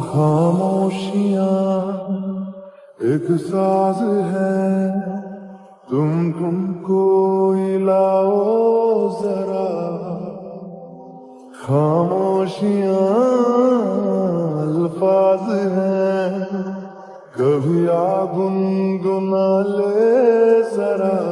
खामोशिया, एक साज है। तुम तुमको इलाओ जरा। खामोशिया, अल्फाज है। कभी आ गुनगुना ले जरा।